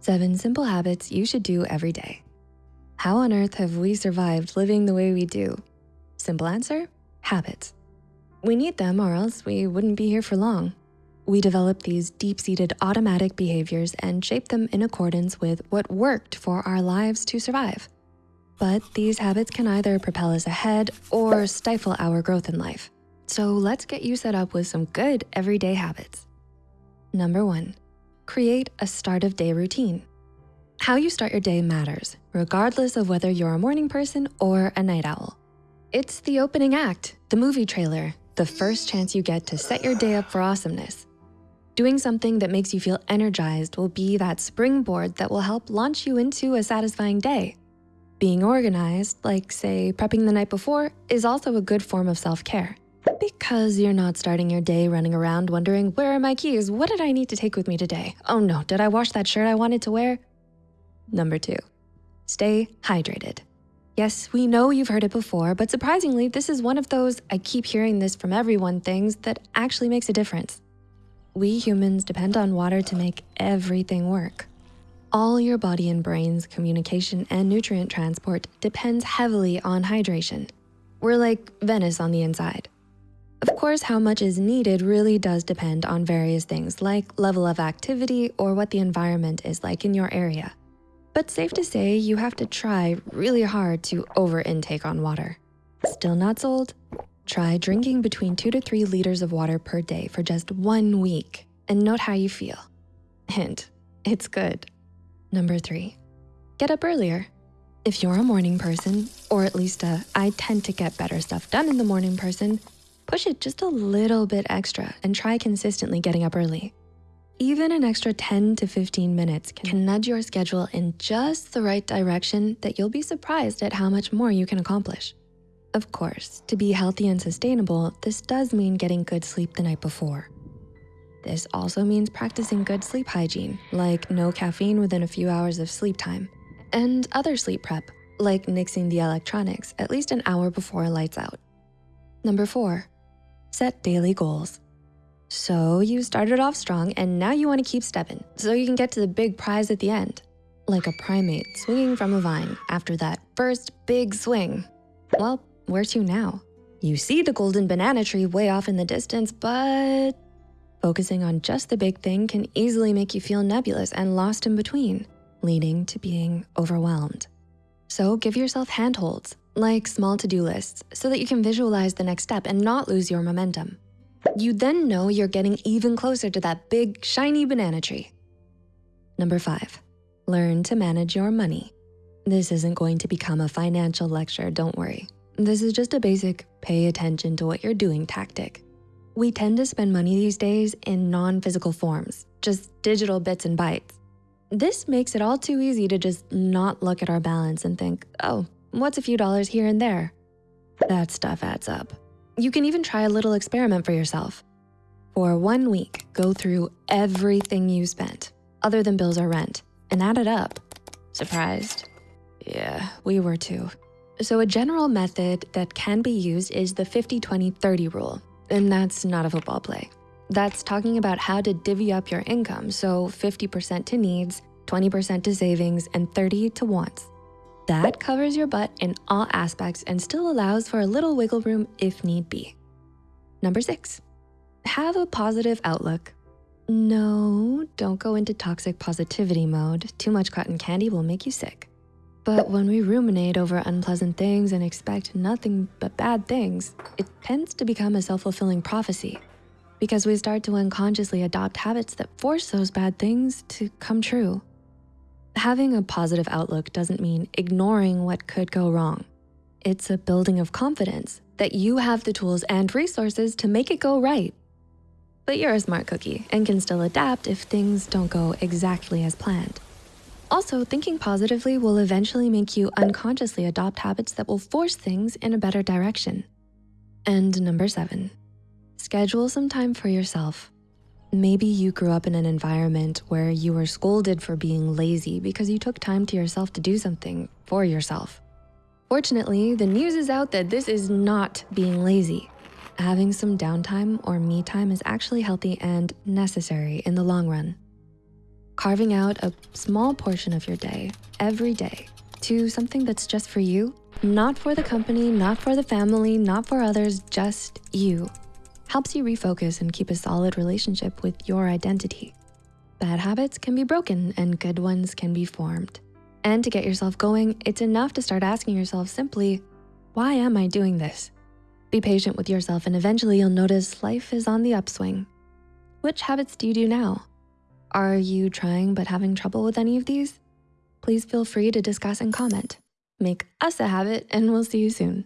Seven simple habits you should do every day. How on earth have we survived living the way we do? Simple answer, habits. We need them or else we wouldn't be here for long. We develop these deep-seated automatic behaviors and shape them in accordance with what worked for our lives to survive. But these habits can either propel us ahead or stifle our growth in life. So let's get you set up with some good everyday habits. Number one, create a start of day routine. How you start your day matters, regardless of whether you're a morning person or a night owl. It's the opening act, the movie trailer, the first chance you get to set your day up for awesomeness. Doing something that makes you feel energized will be that springboard that will help launch you into a satisfying day. Being organized, like say prepping the night before, is also a good form of self-care. Because you're not starting your day running around wondering, where are my keys? What did I need to take with me today? Oh no, did I wash that shirt I wanted to wear? Number two, stay hydrated. Yes, we know you've heard it before, but surprisingly, this is one of those I keep hearing this from everyone things that actually makes a difference. We humans depend on water to make everything work. All your body and brain's communication and nutrient transport depends heavily on hydration. We're like Venice on the inside. Of course, how much is needed really does depend on various things like level of activity or what the environment is like in your area. But safe to say, you have to try really hard to over intake on water. Still not sold? Try drinking between two to three liters of water per day for just one week and note how you feel. Hint, it's good. Number three, get up earlier. If you're a morning person, or at least a I tend to get better stuff done in the morning person, Push it just a little bit extra and try consistently getting up early. Even an extra 10 to 15 minutes can nudge your schedule in just the right direction that you'll be surprised at how much more you can accomplish. Of course, to be healthy and sustainable, this does mean getting good sleep the night before. This also means practicing good sleep hygiene, like no caffeine within a few hours of sleep time, and other sleep prep, like nixing the electronics at least an hour before lights out. Number four, Set daily goals. So you started off strong and now you wanna keep stepping so you can get to the big prize at the end. Like a primate swinging from a vine after that first big swing. Well, where to now? You see the golden banana tree way off in the distance, but focusing on just the big thing can easily make you feel nebulous and lost in between, leading to being overwhelmed. So give yourself handholds like small to-do lists, so that you can visualize the next step and not lose your momentum. You then know you're getting even closer to that big, shiny banana tree. Number five, learn to manage your money. This isn't going to become a financial lecture, don't worry. This is just a basic pay attention to what you're doing tactic. We tend to spend money these days in non-physical forms, just digital bits and bytes. This makes it all too easy to just not look at our balance and think, oh, What's a few dollars here and there? That stuff adds up. You can even try a little experiment for yourself. For one week, go through everything you spent, other than bills or rent, and add it up. Surprised? Yeah, we were too. So a general method that can be used is the 50-20-30 rule, and that's not a football play. That's talking about how to divvy up your income, so 50% to needs, 20% to savings, and 30 to wants. That covers your butt in all aspects and still allows for a little wiggle room if need be. Number six, have a positive outlook. No, don't go into toxic positivity mode. Too much cotton candy will make you sick. But when we ruminate over unpleasant things and expect nothing but bad things, it tends to become a self-fulfilling prophecy because we start to unconsciously adopt habits that force those bad things to come true. Having a positive outlook doesn't mean ignoring what could go wrong. It's a building of confidence that you have the tools and resources to make it go right. But you're a smart cookie and can still adapt if things don't go exactly as planned. Also, thinking positively will eventually make you unconsciously adopt habits that will force things in a better direction. And number seven, schedule some time for yourself. Maybe you grew up in an environment where you were scolded for being lazy because you took time to yourself to do something for yourself. Fortunately, the news is out that this is not being lazy. Having some downtime or me time is actually healthy and necessary in the long run. Carving out a small portion of your day, every day, to something that's just for you, not for the company, not for the family, not for others, just you, helps you refocus and keep a solid relationship with your identity. Bad habits can be broken and good ones can be formed. And to get yourself going, it's enough to start asking yourself simply, why am I doing this? Be patient with yourself and eventually you'll notice life is on the upswing. Which habits do you do now? Are you trying but having trouble with any of these? Please feel free to discuss and comment. Make us a habit and we'll see you soon.